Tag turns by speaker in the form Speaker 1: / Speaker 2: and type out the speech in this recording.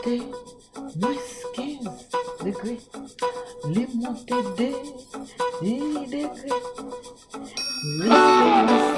Speaker 1: montées, m'excuse, degrés, les monter des, des degrés. Laissez-moi